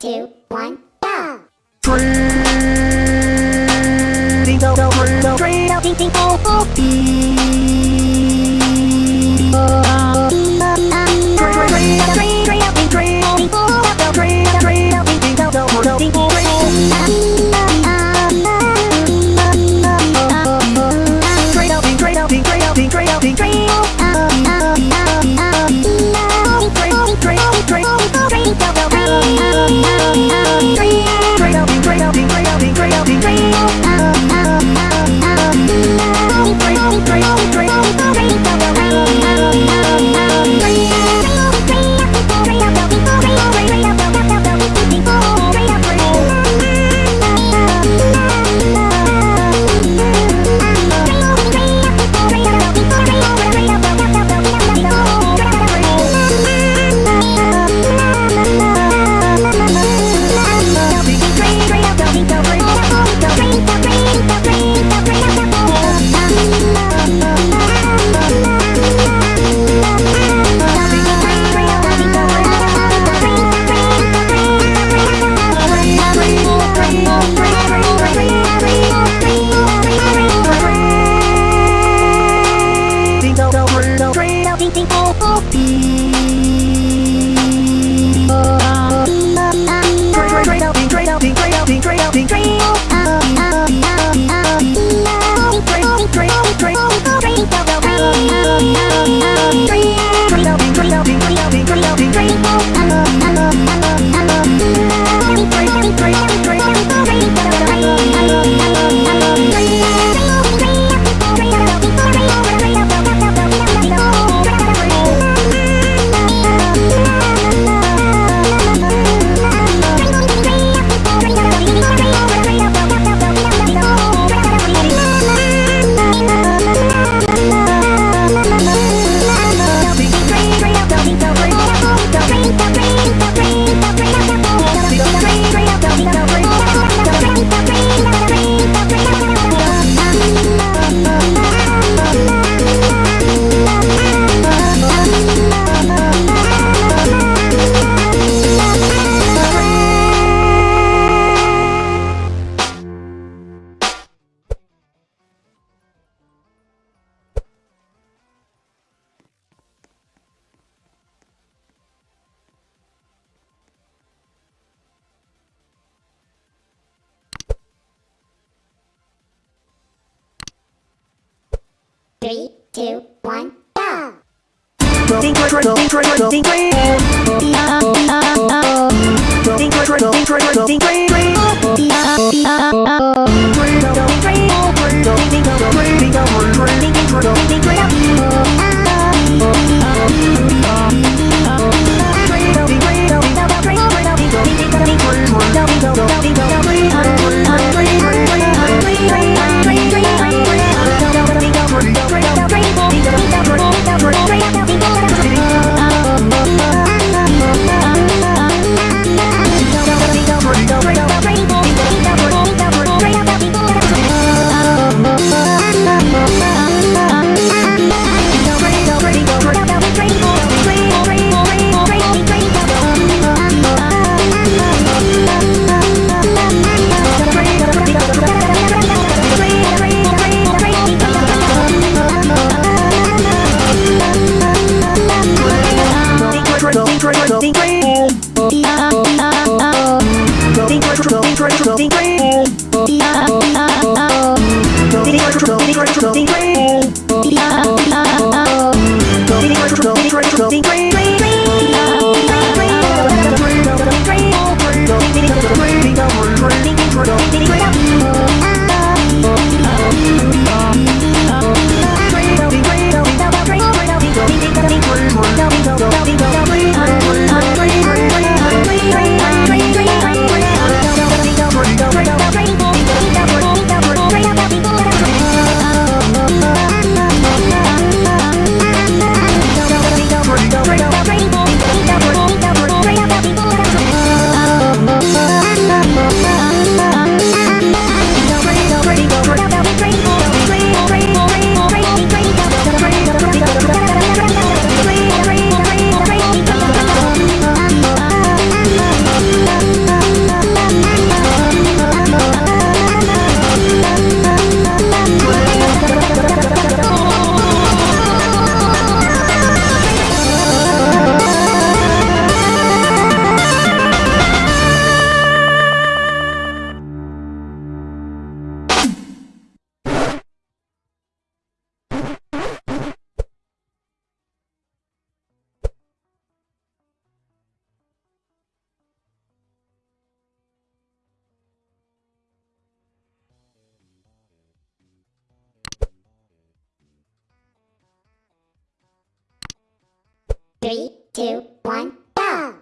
two, one, go! Tree. two, one, go! Three, two, one, go!